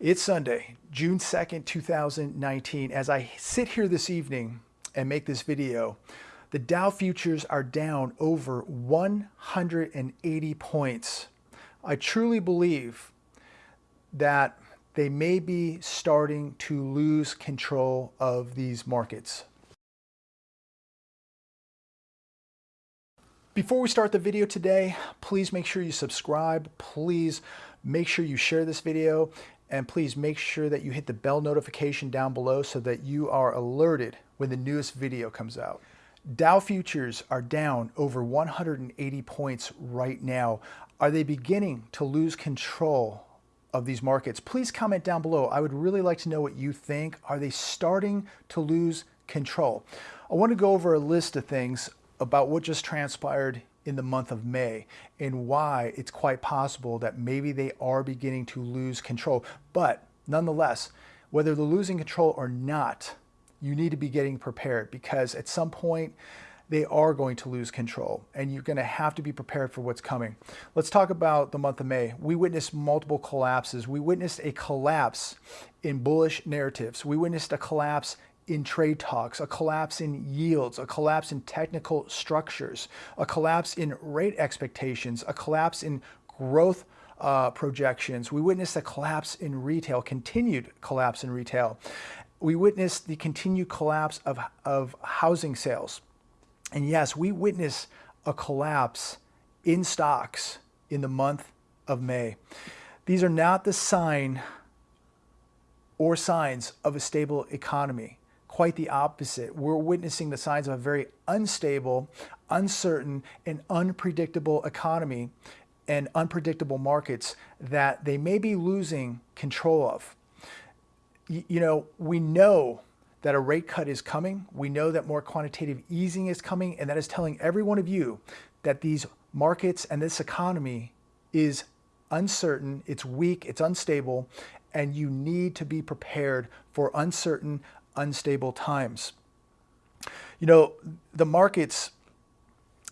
It's Sunday, June 2nd, 2019. As I sit here this evening and make this video, the Dow futures are down over 180 points. I truly believe that they may be starting to lose control of these markets. Before we start the video today, please make sure you subscribe. Please make sure you share this video and please make sure that you hit the bell notification down below so that you are alerted when the newest video comes out. Dow futures are down over 180 points right now. Are they beginning to lose control of these markets? Please comment down below. I would really like to know what you think. Are they starting to lose control? I want to go over a list of things about what just transpired in the month of May and why it's quite possible that maybe they are beginning to lose control. But nonetheless, whether they're losing control or not, you need to be getting prepared because at some point they are going to lose control and you're going to have to be prepared for what's coming. Let's talk about the month of May. We witnessed multiple collapses. We witnessed a collapse in bullish narratives. We witnessed a collapse in trade talks, a collapse in yields, a collapse in technical structures, a collapse in rate expectations, a collapse in growth uh, projections. We witnessed a collapse in retail, continued collapse in retail. We witnessed the continued collapse of, of housing sales. And yes, we witnessed a collapse in stocks in the month of May. These are not the sign or signs of a stable economy quite the opposite. We're witnessing the signs of a very unstable, uncertain, and unpredictable economy and unpredictable markets that they may be losing control of. You know, we know that a rate cut is coming. We know that more quantitative easing is coming, and that is telling every one of you that these markets and this economy is uncertain, it's weak, it's unstable, and you need to be prepared for uncertain, unstable times. You know, the markets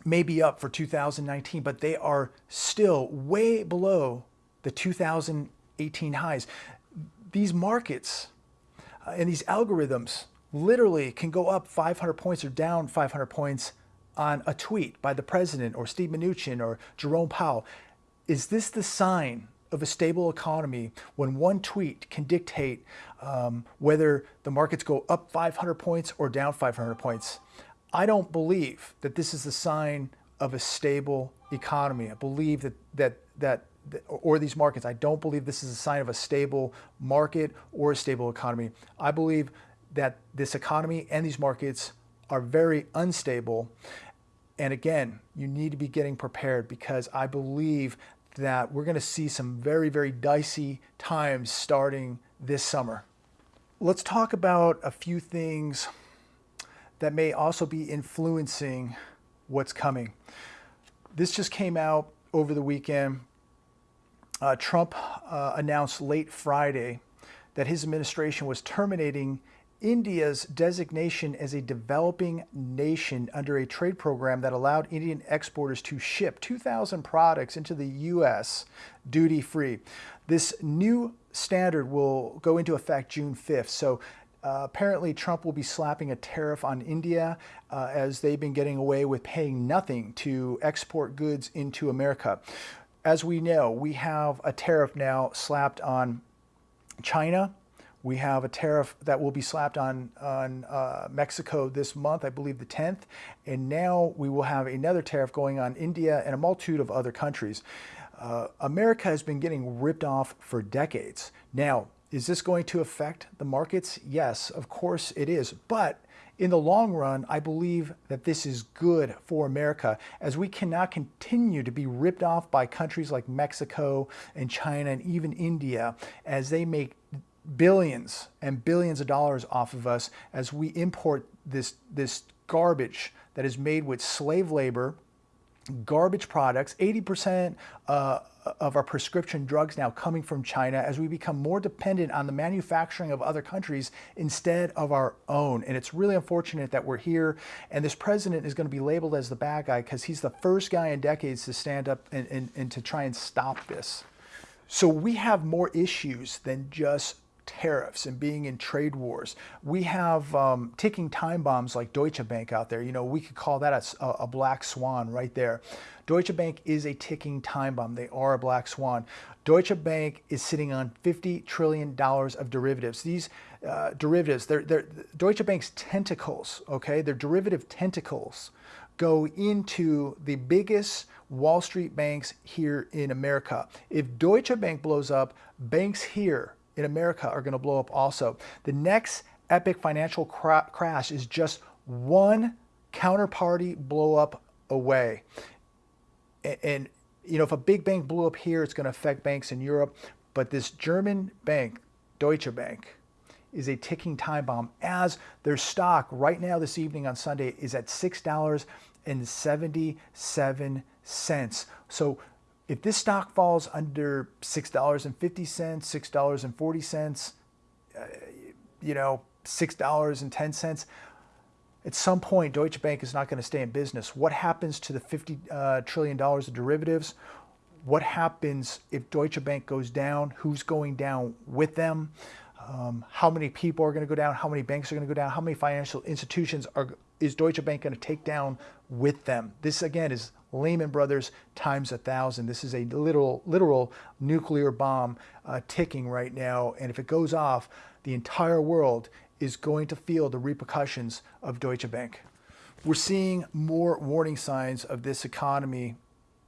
may be up for 2019, but they are still way below the 2018 highs. These markets uh, and these algorithms literally can go up 500 points or down 500 points on a tweet by the president or Steve Mnuchin or Jerome Powell. Is this the sign of a stable economy when one tweet can dictate um, whether the markets go up 500 points or down 500 points. I don't believe that this is the sign of a stable economy. I believe that, that, that, or these markets, I don't believe this is a sign of a stable market or a stable economy. I believe that this economy and these markets are very unstable. And again, you need to be getting prepared because I believe that we're going to see some very, very dicey times starting this summer. Let's talk about a few things that may also be influencing what's coming. This just came out over the weekend. Uh, Trump uh, announced late Friday that his administration was terminating India's designation as a developing nation under a trade program that allowed Indian exporters to ship 2,000 products into the U.S. duty-free. This new standard will go into effect June 5th. So uh, apparently Trump will be slapping a tariff on India uh, as they've been getting away with paying nothing to export goods into America. As we know, we have a tariff now slapped on China, we have a tariff that will be slapped on, on uh, Mexico this month, I believe the 10th. And now we will have another tariff going on India and a multitude of other countries. Uh, America has been getting ripped off for decades. Now, is this going to affect the markets? Yes, of course it is. But in the long run, I believe that this is good for America as we cannot continue to be ripped off by countries like Mexico and China and even India as they make billions and billions of dollars off of us as we import this, this garbage that is made with slave labor, garbage products, 80% uh, of our prescription drugs now coming from China as we become more dependent on the manufacturing of other countries instead of our own. And it's really unfortunate that we're here and this president is going to be labeled as the bad guy because he's the first guy in decades to stand up and, and, and to try and stop this. So we have more issues than just tariffs and being in trade wars. We have um, ticking time bombs like Deutsche Bank out there. You know, we could call that a, a, black swan right there. Deutsche Bank is a ticking time bomb. They are a black swan. Deutsche Bank is sitting on $50 trillion of derivatives. These uh, derivatives, they're, they're Deutsche Bank's tentacles, okay? They're derivative tentacles go into the biggest Wall Street banks here in America. If Deutsche Bank blows up, banks here in America are going to blow up also. The next epic financial cra crash is just one counterparty blow up away. And, and, you know, if a big bank blew up here, it's going to affect banks in Europe. But this German bank, Deutsche Bank, is a ticking time bomb as their stock right now this evening on Sunday is at $6.77. So if this stock falls under $6.50, $6.40, uh, you know, $6.10, at some point Deutsche Bank is not going to stay in business. What happens to the 50 uh, trillion dollars of derivatives? What happens if Deutsche Bank goes down? Who's going down with them? Um, how many people are going to go down? How many banks are going to go down? How many financial institutions are is Deutsche Bank going to take down with them? This again is Lehman Brothers times a thousand. This is a literal, literal nuclear bomb uh, ticking right now. And if it goes off, the entire world is going to feel the repercussions of Deutsche Bank. We're seeing more warning signs of this economy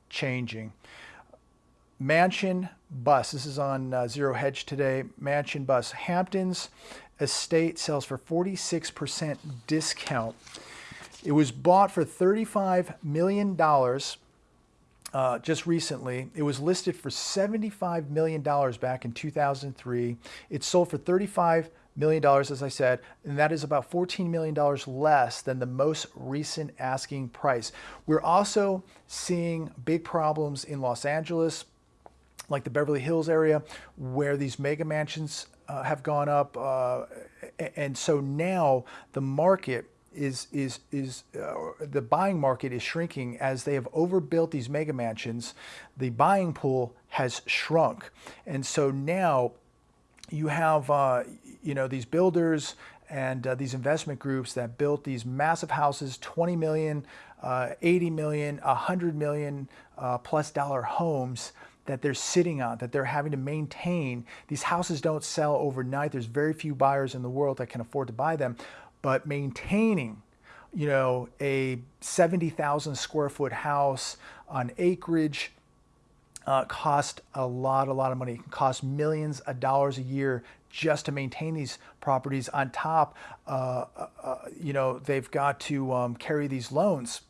changing. Mansion bus, this is on uh, Zero Hedge today, Mansion bus. Hamptons estate sells for 46% discount. It was bought for $35 million uh, just recently. It was listed for $75 million back in 2003. It sold for $35 million, as I said, and that is about $14 million less than the most recent asking price. We're also seeing big problems in Los Angeles, like the Beverly Hills area, where these mega mansions uh, have gone up. Uh, and so now the market is is is uh, the buying market is shrinking as they have overbuilt these mega mansions. The buying pool has shrunk, and so now you have uh, you know these builders and uh, these investment groups that built these massive houses, 20 million, uh, 80 million, 100 million uh, plus dollar homes that they're sitting on, that they're having to maintain. These houses don't sell overnight. There's very few buyers in the world that can afford to buy them but maintaining you know, a 70,000 square foot house on acreage uh, cost a lot, a lot of money. It can cost millions of dollars a year just to maintain these properties. On top, uh, uh, uh you know, they've got to um, carry these loans.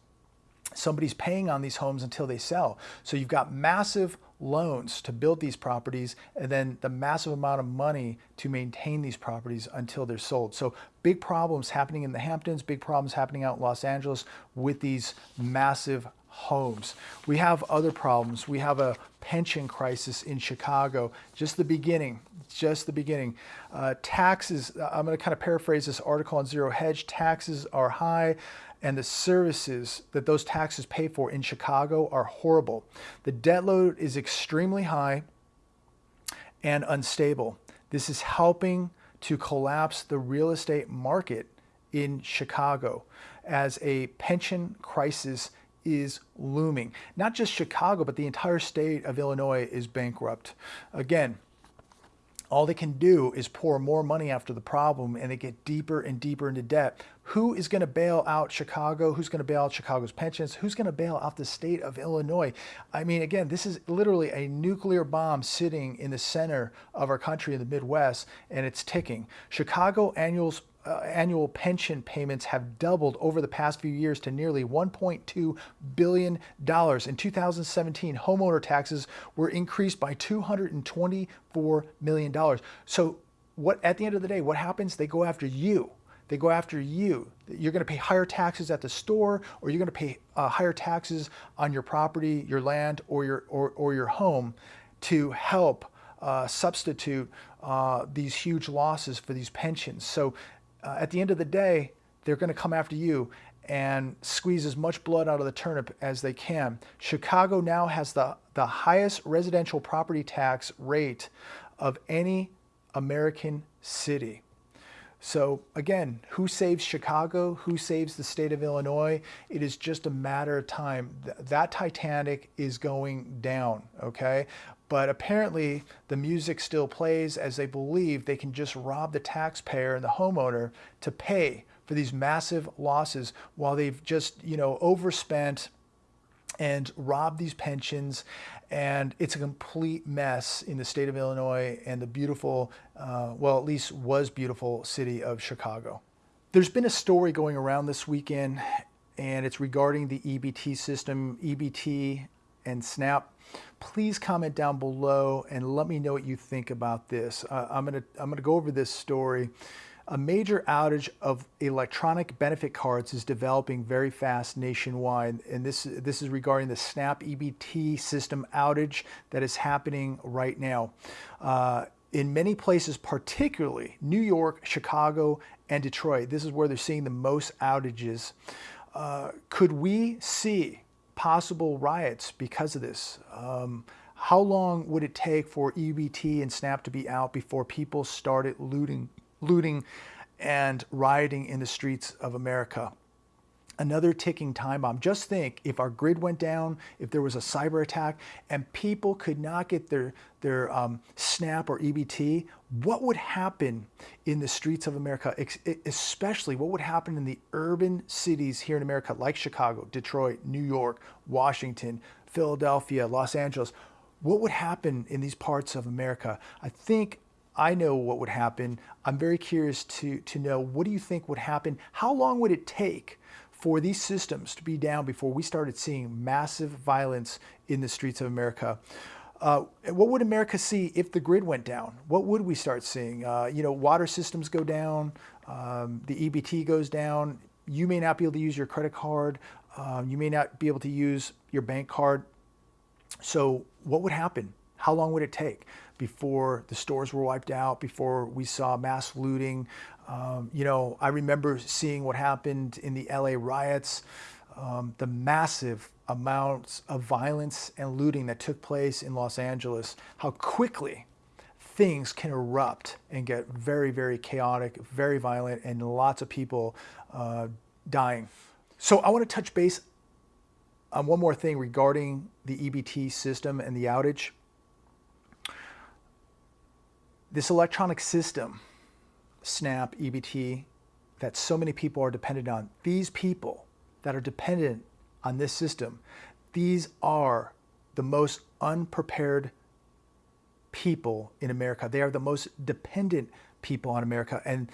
Somebody's paying on these homes until they sell. So you've got massive loans to build these properties and then the massive amount of money to maintain these properties until they're sold. So big problems happening in the Hamptons, big problems happening out in Los Angeles with these massive homes. We have other problems. We have a pension crisis in Chicago. Just the beginning, just the beginning. Uh, taxes, I'm going to kind of paraphrase this article on Zero Hedge. Taxes are high and the services that those taxes pay for in Chicago are horrible. The debt load is extremely high and unstable. This is helping to collapse the real estate market in Chicago as a pension crisis is looming. Not just Chicago, but the entire state of Illinois is bankrupt. Again, all they can do is pour more money after the problem and they get deeper and deeper into debt. Who is going to bail out Chicago? Who's going to bail out Chicago's pensions? Who's going to bail out the state of Illinois? I mean, again, this is literally a nuclear bomb sitting in the center of our country in the Midwest and it's ticking. Chicago annuals uh, annual pension payments have doubled over the past few years to nearly $1.2 billion. In 2017, homeowner taxes were increased by $224 million. So what at the end of the day, what happens? They go after you. They go after you. You're going to pay higher taxes at the store, or you're going to pay uh, higher taxes on your property, your land, or your or, or your home to help uh, substitute uh, these huge losses for these pensions. So uh, at the end of the day, they're going to come after you. and squeeze as much blood out of the turnip as they can. Chicago now has the, the highest residential property tax rate of any American city. So again, who saves Chicago? Who saves the state of Illinois? It is just a matter of time. That Titanic is going down, okay? But apparently the music still plays as they believe they can just rob the taxpayer and the homeowner to pay for these massive losses while they've just, you know, overspent and robbed these pensions and it's a complete mess in the state of Illinois and the beautiful, uh, well, at least was beautiful city of Chicago. There's been a story going around this weekend, and it's regarding the EBT system, EBT and SNAP. Please comment down below and let me know what you think about this. Uh, I'm gonna I'm gonna go over this story. A major outage of electronic benefit cards is developing very fast nationwide, and this, this is regarding the SNAP EBT system outage that is happening right now. Uh, in many places, particularly New York, Chicago, and Detroit, this is where they're seeing the most outages. Uh, could we see possible riots because of this? Um, how long would it take for EBT and SNAP to be out before people started looting looting, and rioting in the streets of America. Another ticking time bomb. Just think if our grid went down, if there was a cyber attack, and people could not get their, their um, SNAP or EBT, what would happen in the streets of America, especially what would happen in the urban cities here in America, like Chicago, Detroit, New York, Washington, Philadelphia, Los Angeles? What would happen in these parts of America? I think I know what would happen. I'm very curious to, to know what do you think would happen? How long would it take for these systems to be down before we started seeing massive violence in the streets of America? Uh, what would America see if the grid went down? What would we start seeing? Uh, you know, water systems go down, um, the EBT goes down. You may not be able to use your credit card. Um, you may not be able to use your bank card. So what would happen? How long would it take before the stores were wiped out, before we saw mass looting? Um, you know, I remember seeing what happened in the LA riots, um, the massive amounts of violence and looting that took place in Los Angeles, how quickly things can erupt and get very, very chaotic, very violent, and lots of people uh, dying. So I want to touch base on one more thing regarding the EBT system and the outage this electronic system, SNAP, EBT, that so many people are dependent on, these people that are dependent on this system, these are the most unprepared people in America. They are the most dependent people on America. And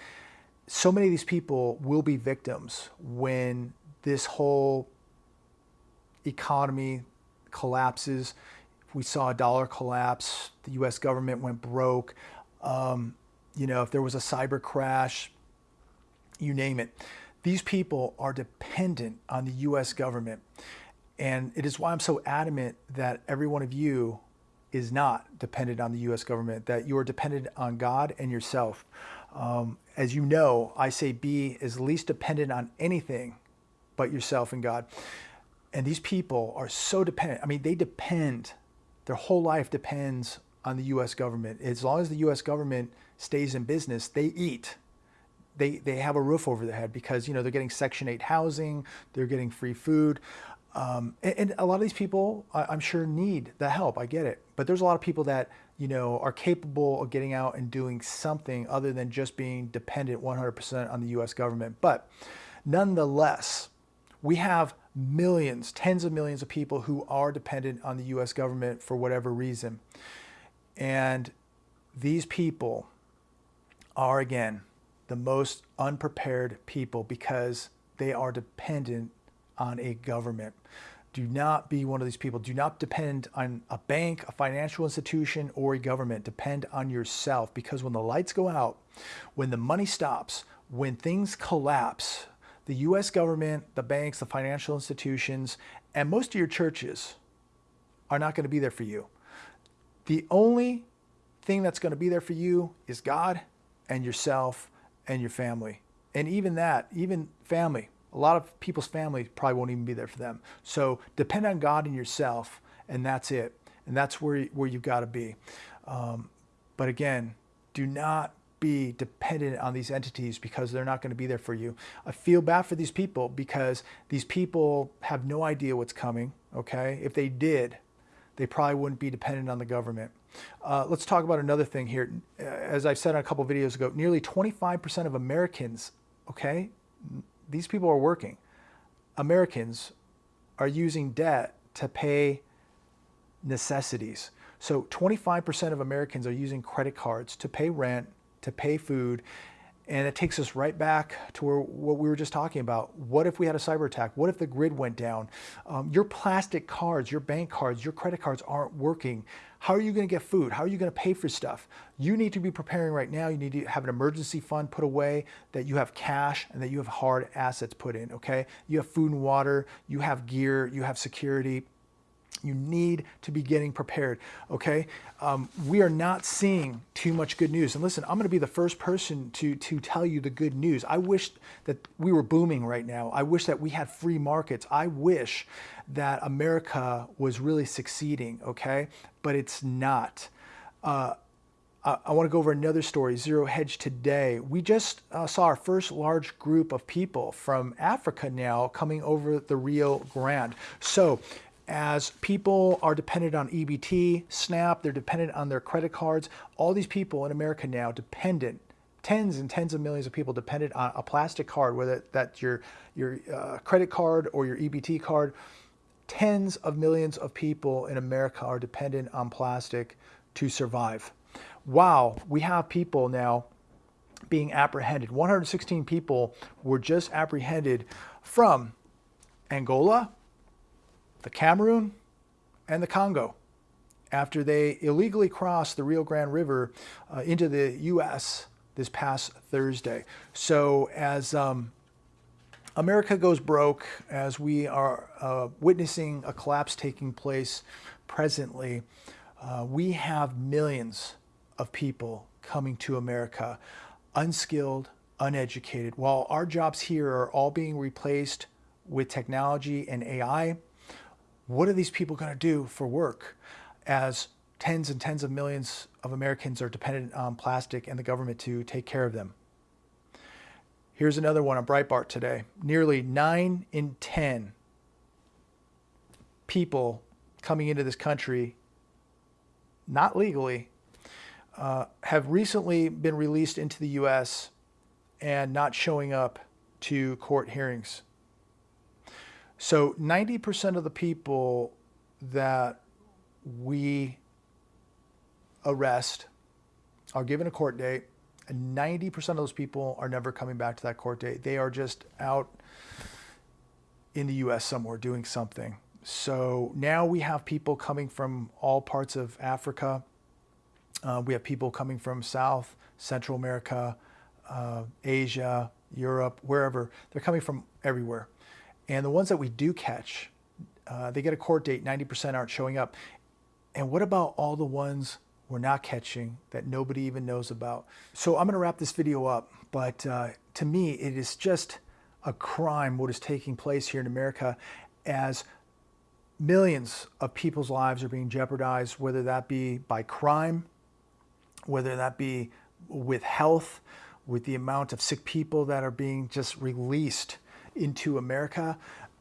so many of these people will be victims when this whole economy collapses. We saw a dollar collapse, the US government went broke. Um, you know, if there was a cyber crash, you name it. These people are dependent on the US government. And it is why I'm so adamant that every one of you is not dependent on the US government, that you are dependent on God and yourself. Um, as you know, I say be as least dependent on anything but yourself and God. And these people are so dependent. I mean, they depend, their whole life depends on the U.S. government. As long as the U.S. government stays in business, they eat. They, they have a roof over their head because, you know, they're getting Section 8 housing, they're getting free food. Um, and, and, a lot of these people, I, I'm sure, need the help. I get it. But there's a lot of people that, you know, are capable of getting out and doing something other than just being dependent 100% on the U.S. government. But nonetheless, we have millions, tens of millions of people who are dependent on the U.S. government for whatever reason. And these people are, again, the most unprepared people because they are dependent on a government. Do not be one of these people. Do not depend on a bank, a financial institution, or a government. Depend on yourself because when the lights go out, when the money stops, when things collapse, the US government, the banks, the financial institutions, and most of your churches are not going to be there for you. The only thing that's going to be there for you is God and yourself and your family. And even that, even family, a lot of people's families probably won't even be there for them. So depend on God and yourself, and that's it. And that's where, where you've got to be. Um, but again, do not be dependent on these entities because they're not going to be there for you. I feel bad for these people because these people have no idea what's coming, okay? If they did, they probably wouldn't be dependent on the government. Uh, let's talk about another thing here. As I've said a couple videos ago, nearly 25% of Americans, okay, these people are working. Americans are using debt to pay necessities. So 25% of Americans are using credit cards to pay rent, to pay food, and it takes us right back to where, what we were just talking about. What if we had a cyber attack? What if the grid went down? Um, your plastic cards, your bank cards, your credit cards aren't working. How are you going to get food? How are you going to pay for stuff? You need to be preparing right now. You need to have an emergency fund put away, that you have cash and that you have hard assets put in, okay? You have food and water, you have gear, you have security. You need to be getting prepared, okay? Um, we are not seeing too much good news. And listen, I'm going to be the first person to, to tell you the good news. I wish that we were booming right now. I wish that we had free markets. I wish that America was really succeeding, okay? But it's not. Uh, I, I want to go over another story, Zero Hedge today. We just uh, saw our first large group of people from Africa now coming over the Rio Grande. So as people are dependent on EBT, SNAP, they're dependent on their credit cards. All these people in America now dependent, tens and tens of millions of people dependent on a plastic card, whether that's your, your uh, credit card or your EBT card. Tens of millions of people in America are dependent on plastic to survive. Wow, we have people now being apprehended. 116 people were just apprehended from Angola, the Cameroon, and the Congo after they illegally crossed the Rio Grande River uh, into the U.S. this past Thursday. So as um, America goes broke, as we are uh, witnessing a collapse taking place presently, uh, we have millions of people coming to America, unskilled, uneducated. While our jobs here are all being replaced with technology and AI, what are these people going to do for work as tens and tens of millions of Americans are dependent on plastic and the government to take care of them? Here's another one on Breitbart today. Nearly 9 in 10 people coming into this country, not legally, uh, have recently been released into the U.S. and not showing up to court hearings. So 90% of the people that we arrest are given a court date, and 90% of those people are never coming back to that court date. They are just out in the US somewhere doing something. So now we have people coming from all parts of Africa. Uh, we have people coming from South, Central America, uh, Asia, Europe, wherever. They're coming from everywhere. And the ones that we do catch, uh, they get a court date, 90% aren't showing up. And what about all the ones we're not catching that nobody even knows about? So I'm going to wrap this video up, but uh, to me, it is just a crime what is taking place here in America as millions of people's lives are being jeopardized, whether that be by crime, whether that be with health, with the amount of sick people that are being just released into America.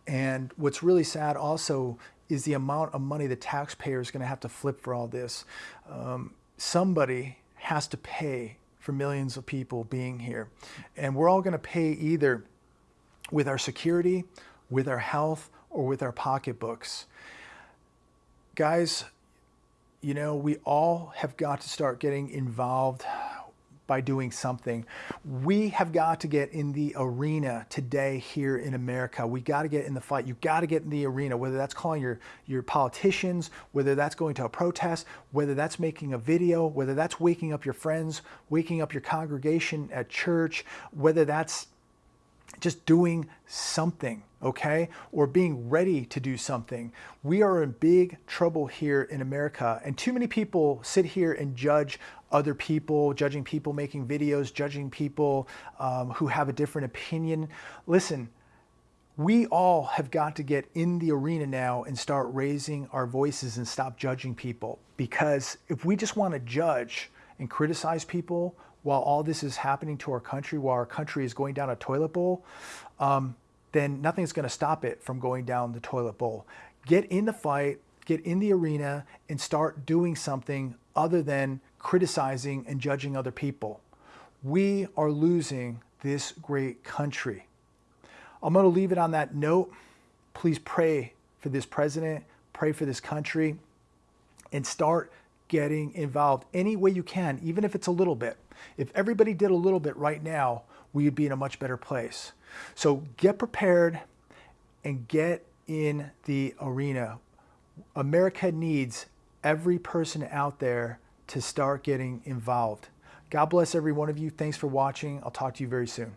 And what's really sad also is the amount of money the taxpayer is going to have to flip for all this. Um, somebody has to pay for millions of people being here. And we're all going to pay either with our security, with our health, or with our pocketbooks. Guys, you know, we all have got to start getting involved by doing something. We have got to get in the arena today here in America. We got to get in the fight. You got to get in the arena, whether that's calling your, your politicians, whether that's going to a protest, whether that's making a video, whether that's waking up your friends, waking up your congregation at church, whether that's just doing something, okay? Or being ready to do something. We are in big trouble here in America, and too many people sit here and judge other people, judging people making videos, judging people um, who have a different opinion. Listen, we all have got to get in the arena now and start raising our voices and stop judging people. Because if we just want to judge and criticize people while all this is happening to our country, while our country is going down a toilet bowl, um, then nothing's going to stop it from going down the toilet bowl. Get in the fight, get in the arena, and start doing something other than criticizing and judging other people. We are losing this great country. I'm going to leave it on that note. Please pray for this president, pray for this country, and start getting involved any way you can, even if it's a little bit. If everybody did a little bit right now, we'd be in a much better place. So get prepared and get in the arena. America needs every person out there to start getting involved. God bless every one of you. Thanks for watching. I'll talk to you very soon.